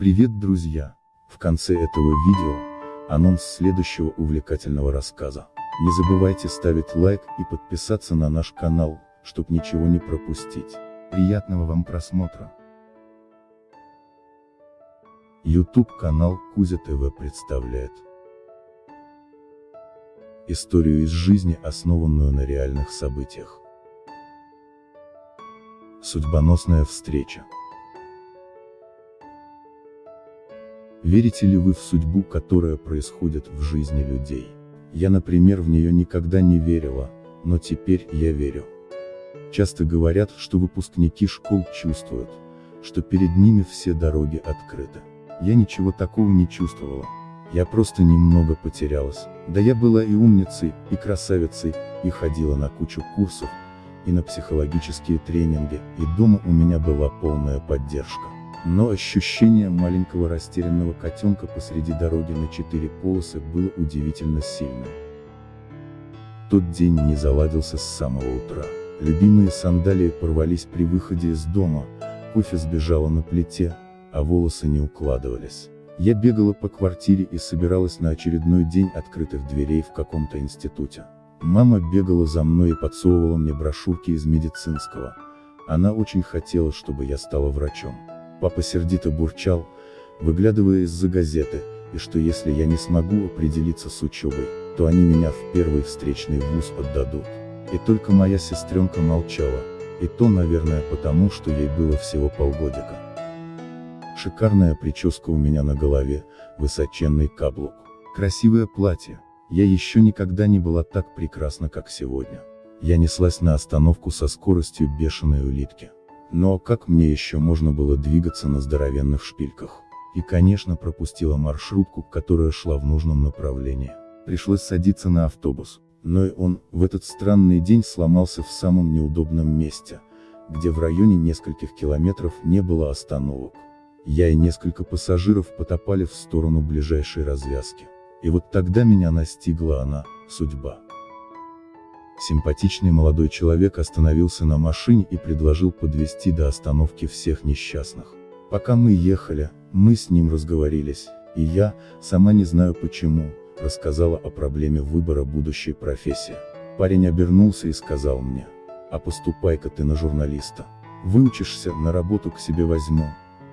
Привет, друзья! В конце этого видео, анонс следующего увлекательного рассказа. Не забывайте ставить лайк и подписаться на наш канал, чтобы ничего не пропустить. Приятного вам просмотра! YouTube канал Кузя ТВ представляет Историю из жизни, основанную на реальных событиях. Судьбоносная встреча. Верите ли вы в судьбу, которая происходит в жизни людей? Я, например, в нее никогда не верила, но теперь я верю. Часто говорят, что выпускники школ чувствуют, что перед ними все дороги открыты. Я ничего такого не чувствовала. Я просто немного потерялась. Да я была и умницей, и красавицей, и ходила на кучу курсов, и на психологические тренинги, и дома у меня была полная поддержка. Но ощущение маленького растерянного котенка посреди дороги на четыре полосы было удивительно сильным. Тот день не заладился с самого утра. Любимые сандалии порвались при выходе из дома, кофе сбежало на плите, а волосы не укладывались. Я бегала по квартире и собиралась на очередной день открытых дверей в каком-то институте. Мама бегала за мной и подсовывала мне брошюрки из медицинского. Она очень хотела, чтобы я стала врачом. Папа сердито бурчал, выглядывая из-за газеты, и что если я не смогу определиться с учебой, то они меня в первый встречный вуз отдадут. И только моя сестренка молчала, и то, наверное, потому, что ей было всего полгодика. Шикарная прическа у меня на голове, высоченный каблук, красивое платье, я еще никогда не была так прекрасна, как сегодня. Я неслась на остановку со скоростью бешеной улитки. Но как мне еще можно было двигаться на здоровенных шпильках? И конечно пропустила маршрутку, которая шла в нужном направлении. Пришлось садиться на автобус. Но и он, в этот странный день сломался в самом неудобном месте, где в районе нескольких километров не было остановок. Я и несколько пассажиров потопали в сторону ближайшей развязки. И вот тогда меня настигла она, судьба. Симпатичный молодой человек остановился на машине и предложил подвести до остановки всех несчастных. Пока мы ехали, мы с ним разговорились, и я, сама не знаю почему, рассказала о проблеме выбора будущей профессии. Парень обернулся и сказал мне, а поступай-ка ты на журналиста. Выучишься, на работу к себе возьму,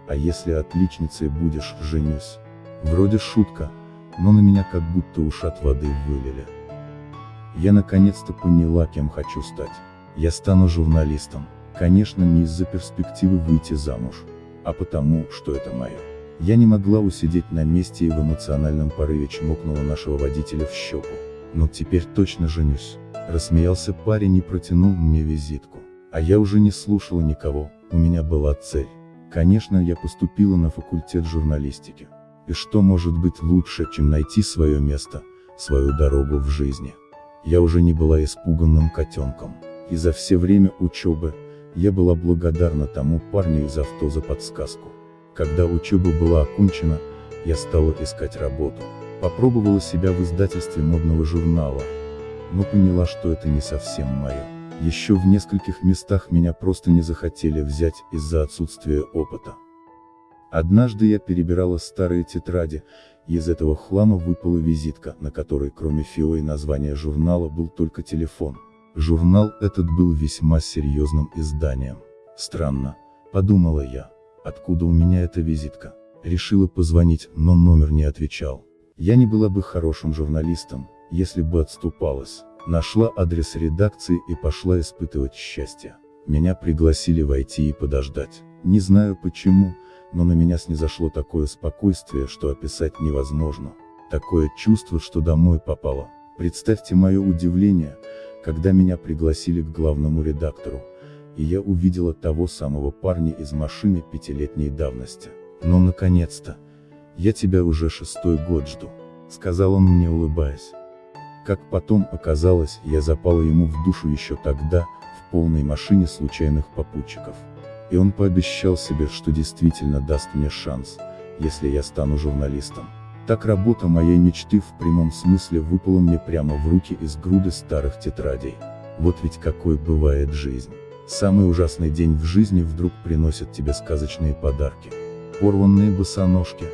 а если отличницей будешь, женюсь. Вроде шутка, но на меня как будто ушат воды вылили. Я наконец-то поняла, кем хочу стать. Я стану журналистом. Конечно, не из-за перспективы выйти замуж, а потому, что это мое. Я не могла усидеть на месте и в эмоциональном порыве чмокнула нашего водителя в щеку. Но теперь точно женюсь. Рассмеялся парень и протянул мне визитку. А я уже не слушала никого, у меня была цель. Конечно, я поступила на факультет журналистики. И что может быть лучше, чем найти свое место, свою дорогу в жизни? Я уже не была испуганным котенком. И за все время учебы, я была благодарна тому парню из авто за подсказку. Когда учеба была окончена, я стала искать работу. Попробовала себя в издательстве модного журнала, но поняла, что это не совсем мое. Еще в нескольких местах меня просто не захотели взять из-за отсутствия опыта. Однажды я перебирала старые тетради, и из этого хлама выпала визитка, на которой кроме ФИО и названия журнала был только телефон. Журнал этот был весьма серьезным изданием. Странно, подумала я, откуда у меня эта визитка. Решила позвонить, но номер не отвечал. Я не была бы хорошим журналистом, если бы отступалась. Нашла адрес редакции и пошла испытывать счастье. Меня пригласили войти и подождать. Не знаю почему, но на меня снизошло такое спокойствие, что описать невозможно. Такое чувство, что домой попало. Представьте мое удивление, когда меня пригласили к главному редактору, и я увидела того самого парня из машины пятилетней давности. Ну наконец-то! Я тебя уже шестой год жду, сказал он мне улыбаясь. Как потом оказалось, я запала ему в душу еще тогда, в полной машине случайных попутчиков. И он пообещал себе, что действительно даст мне шанс, если я стану журналистом. Так работа моей мечты в прямом смысле выпала мне прямо в руки из груды старых тетрадей. Вот ведь какой бывает жизнь. Самый ужасный день в жизни вдруг приносит тебе сказочные подарки. порванные босоножки,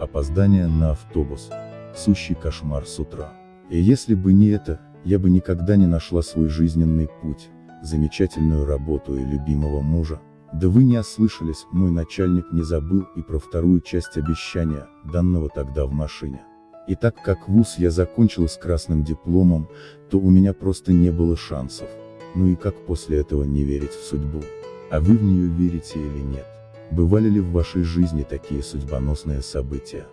опоздание на автобус, сущий кошмар с утра. И если бы не это, я бы никогда не нашла свой жизненный путь, замечательную работу и любимого мужа. Да вы не ослышались, мой начальник не забыл и про вторую часть обещания, данного тогда в машине. И так как вуз я закончила с красным дипломом, то у меня просто не было шансов. Ну и как после этого не верить в судьбу? А вы в нее верите или нет? Бывали ли в вашей жизни такие судьбоносные события?